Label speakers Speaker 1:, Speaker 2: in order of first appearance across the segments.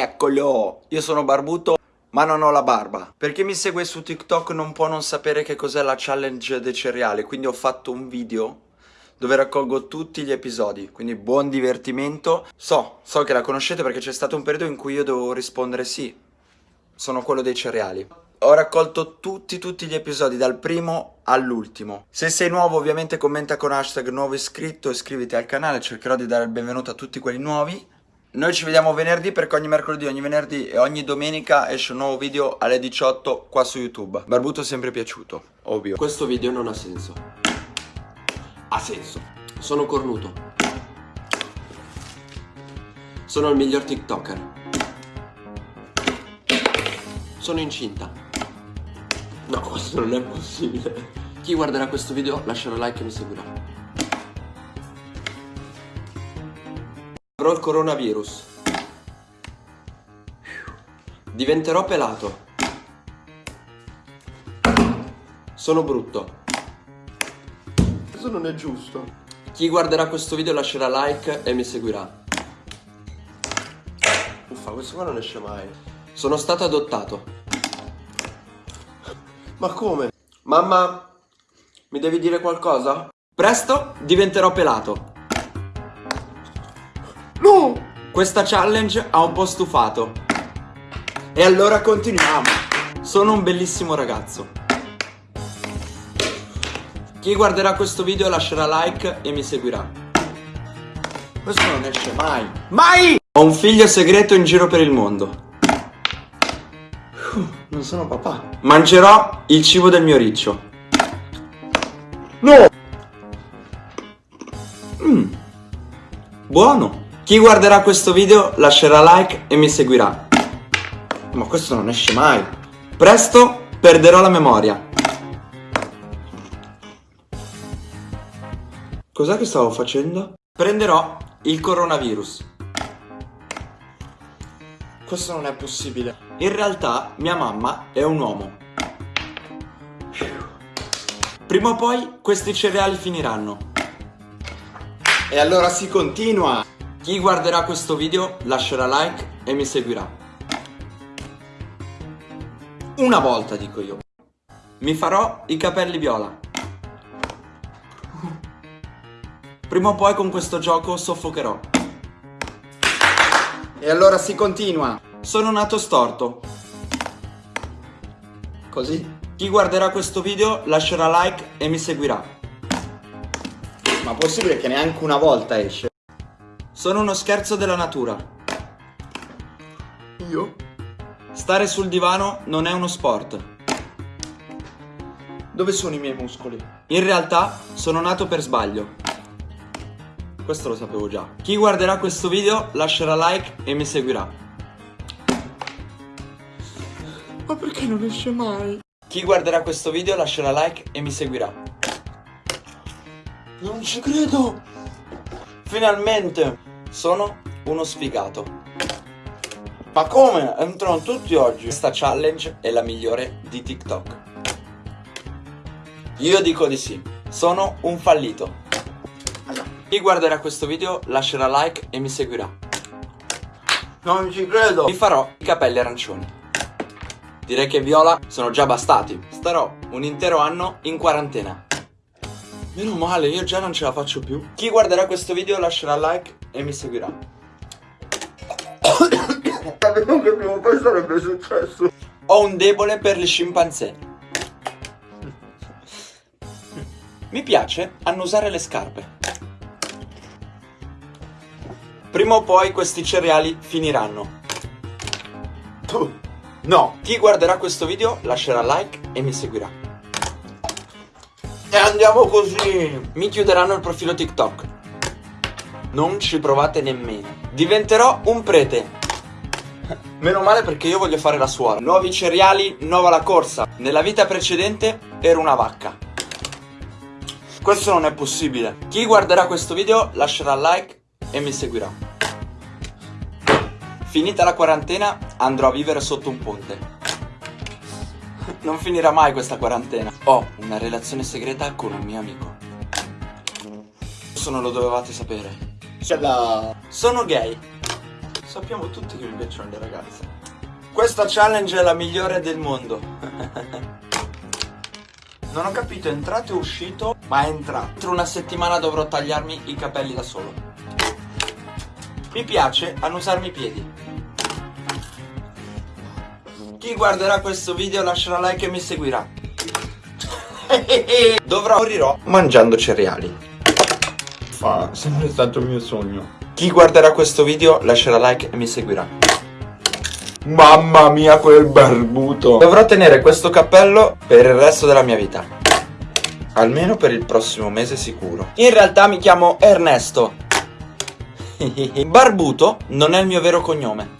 Speaker 1: Eccolo, io sono barbuto ma non ho la barba. Per chi mi segue su TikTok non può non sapere che cos'è la challenge dei cereali, quindi ho fatto un video dove raccolgo tutti gli episodi, quindi buon divertimento. So, so che la conoscete perché c'è stato un periodo in cui io dovevo rispondere sì, sono quello dei cereali. Ho raccolto tutti tutti gli episodi dal primo all'ultimo. Se sei nuovo ovviamente commenta con hashtag nuovo iscritto, iscriviti al canale, cercherò di dare il benvenuto a tutti quelli nuovi. Noi ci vediamo venerdì perché ogni mercoledì, ogni venerdì e ogni domenica esce un nuovo video alle 18 qua su YouTube. Barbuto sempre piaciuto, ovvio.
Speaker 2: Questo video non ha senso. Ha senso. Sono cornuto. Sono il miglior TikToker. Sono incinta. No, questo non è possibile. Chi guarderà questo video lascerà like e mi seguirà. Avrò il coronavirus. Diventerò pelato. Sono brutto. Questo non è giusto. Chi guarderà questo video lascerà like e mi seguirà. Uffa, questo qua non esce mai. Sono stato adottato. Ma come? Mamma, mi devi dire qualcosa? Presto diventerò pelato. No! Questa challenge ha un po' stufato. E allora continuiamo. Sono un bellissimo ragazzo. Chi guarderà questo video lascerà like e mi seguirà. Questo non esce mai. Mai! Ho un figlio segreto in giro per il mondo. Non sono papà. Mangerò il cibo del mio riccio. No! Mm. Buono. Chi guarderà questo video lascerà like e mi seguirà. Ma questo non esce mai. Presto perderò la memoria. Cos'è che stavo facendo? Prenderò il coronavirus. Questo non è possibile. In realtà mia mamma è un uomo. Prima o poi questi cereali finiranno. E allora si continua. Chi guarderà questo video lascerà like e mi seguirà. Una volta dico io. Mi farò i capelli viola. Prima o poi con questo gioco soffocherò. E allora si continua. Sono nato storto. Così? Chi guarderà questo video lascerà like e mi seguirà. Ma possibile che neanche una volta esce? Sono uno scherzo della natura. Io? Stare sul divano non è uno sport. Dove sono i miei muscoli? In realtà sono nato per sbaglio. Questo lo sapevo già. Chi guarderà questo video lascerà like e mi seguirà. Ma perché non esce mai? Chi guarderà questo video lascerà like e mi seguirà. Non ci credo! Finalmente! Sono uno sfigato. Ma come? Entrano tutti oggi. Questa challenge è la migliore di TikTok. Io dico di sì. Sono un fallito. Chi guarderà questo video lascerà like e mi seguirà. Non ci credo! Mi farò i capelli arancioni. Direi che viola sono già bastati. Starò un intero anno in quarantena. Meno male, io già non ce la faccio più. Chi guarderà questo video lascerà like e mi seguirà.
Speaker 3: Sapevo che prima o poi sarebbe successo.
Speaker 2: Ho un debole per gli scimpanzé. Mi piace annusare le scarpe. Prima o poi questi cereali finiranno. No. Chi guarderà questo video lascerà like e mi seguirà. E andiamo così. Mi chiuderanno il profilo TikTok. Non ci provate nemmeno. Diventerò un prete. Meno male perché io voglio fare la suora. Nuovi cereali, nuova la corsa. Nella vita precedente ero una vacca. Questo non è possibile. Chi guarderà questo video lascerà like e mi seguirà. Finita la quarantena andrò a vivere sotto un ponte. Non finirà mai questa quarantena. Ho una relazione segreta con un mio amico. Questo non lo dovevate sapere.
Speaker 3: C'è.
Speaker 2: Sono gay. Sappiamo tutti che mi piacciono le ragazze. Questa challenge è la migliore del mondo. non ho capito, è entrato e uscito, ma è entrato. Tra una settimana dovrò tagliarmi i capelli da solo. Mi piace annusarmi i piedi. Chi guarderà questo video lascerà like e mi seguirà. Dovrò morirò mangiando cereali.
Speaker 3: Fa, sempre stato il mio sogno.
Speaker 2: Chi guarderà questo video lascerà like e mi seguirà.
Speaker 3: Mamma mia quel barbuto.
Speaker 2: Dovrò tenere questo cappello per il resto della mia vita. Almeno per il prossimo mese sicuro. In realtà mi chiamo Ernesto. Barbuto non è il mio vero cognome.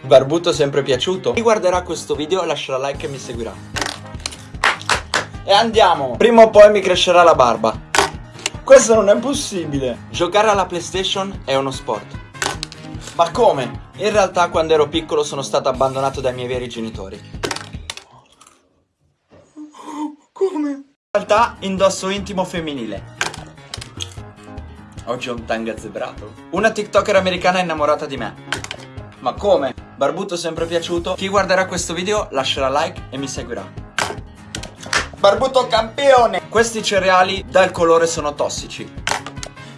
Speaker 2: Barbuto sempre piaciuto? Chi guarderà questo video lascerà like e mi seguirà. E andiamo! Prima o poi mi crescerà la barba. Questo non è possibile. Giocare alla PlayStation è uno sport. Ma come? In realtà quando ero piccolo sono stato abbandonato dai miei veri genitori.
Speaker 3: Come?
Speaker 2: In realtà indosso intimo femminile. Oggi ho un tanga zebrato. Una TikToker americana è innamorata di me. Ma come? Barbuto sempre piaciuto? Chi guarderà questo video lascerà like e mi seguirà. Barbuto campione! Questi cereali dal colore sono tossici.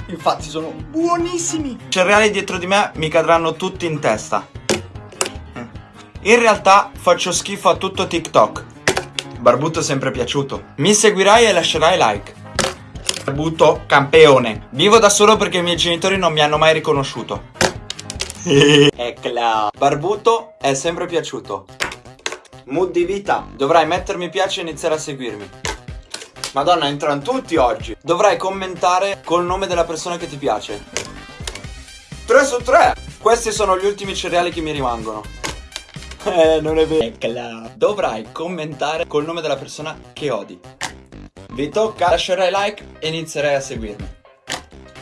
Speaker 2: Infatti sono buonissimi. I cereali dietro di me mi cadranno tutti in testa. In realtà faccio schifo a tutto TikTok. Barbuto sempre piaciuto. Mi seguirai e lascerai like. Barbuto campione. Vivo da solo perché i miei genitori non mi hanno mai riconosciuto. Eccola. Barbuto è sempre piaciuto. Mood di vita. Dovrai mettermi piace e iniziare a seguirmi. Madonna, entrano tutti oggi. Dovrai commentare col nome della persona che ti piace. 3 su 3. Questi sono gli ultimi cereali che mi rimangono. Eh, non è vero. Dovrai commentare col nome della persona che odi. Vi tocca, lascerai like e inizierai a seguirmi.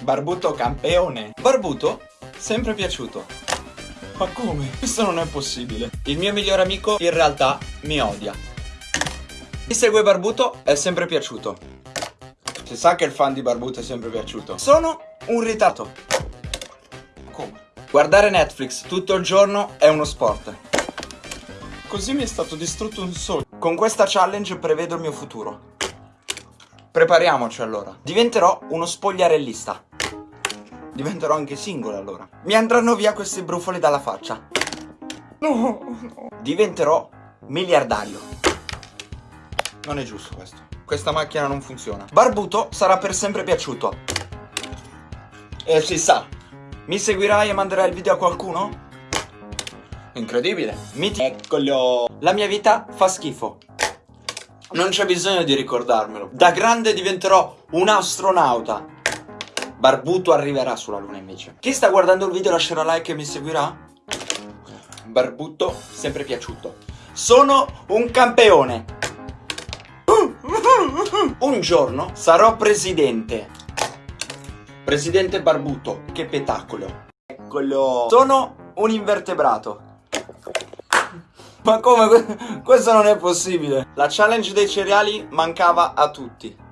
Speaker 2: Barbuto campione. Barbuto, sempre piaciuto. Ma come? Questo non è possibile. Il mio migliore amico in realtà mi odia. Chi segue Barbuto è sempre piaciuto. Si sa che il fan di Barbuto è sempre piaciuto. Sono un ritardo. Come? Guardare Netflix tutto il giorno è uno sport. Così mi è stato distrutto un sogno. Con questa challenge prevedo il mio futuro. Prepariamoci allora. Diventerò uno spogliarellista. Diventerò anche single allora. Mi andranno via questi brufoli dalla faccia. No, no. Diventerò miliardario. Non è giusto questo. Questa macchina non funziona. Barbuto sarà per sempre piaciuto. E si sa. Mi seguirai e manderai il video a qualcuno? Incredibile. Miti. Eccolo. La mia vita fa schifo. Non c'è bisogno di ricordarmelo. Da grande diventerò un astronauta. Barbuto arriverà sulla luna invece. Chi sta guardando il video lascerà like e mi seguirà? Barbuto sempre piaciuto. Sono un campione. Un giorno sarò presidente. Presidente barbuto, che spettacolo. Eccolo. Sono un invertebrato. Ma come? Questo non è possibile. La challenge dei cereali mancava a tutti.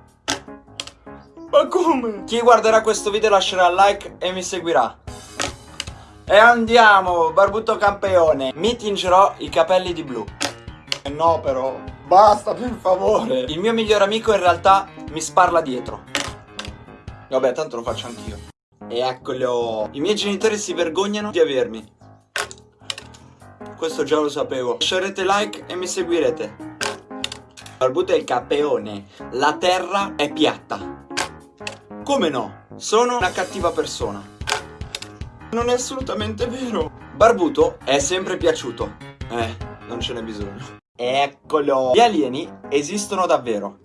Speaker 2: Ma come? Chi guarderà questo video lascerà like e mi seguirà. E andiamo, barbuto campione. Mi tingerò i capelli di blu. Eh no però. Basta, per favore. Il mio migliore amico in realtà mi sparla dietro. Vabbè, tanto lo faccio anch'io. E eccolo. I miei genitori si vergognano di avermi. Questo già lo sapevo. Lascerete like e mi seguirete. Barbuto è il capeone. La terra è piatta. Come no? Sono una cattiva persona. Non è assolutamente vero. Barbuto è sempre piaciuto. Eh, non ce n'è bisogno. Eccolo! Gli alieni esistono davvero.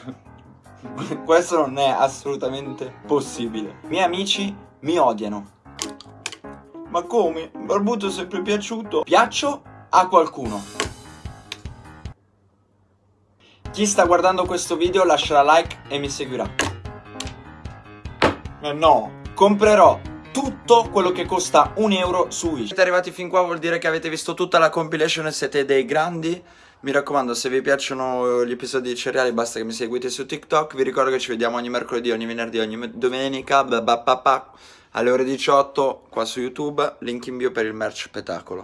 Speaker 2: Questo non è assolutamente possibile. I miei amici mi odiano. Ma come? Barbuto è sempre piaciuto. Piaccio a qualcuno. Chi sta guardando questo video lascerà like e mi seguirà. Eh no, comprerò tutto quello che costa un euro su Wish. Siete arrivati fin qua vuol dire che avete visto tutta la compilation e siete dei grandi. Mi raccomando, se vi piacciono gli episodi di cereali basta che mi seguite su TikTok. Vi ricordo che ci vediamo ogni mercoledì, ogni venerdì, ogni domenica. alle ore 18 qua su YouTube, link in bio per il merch spettacolo.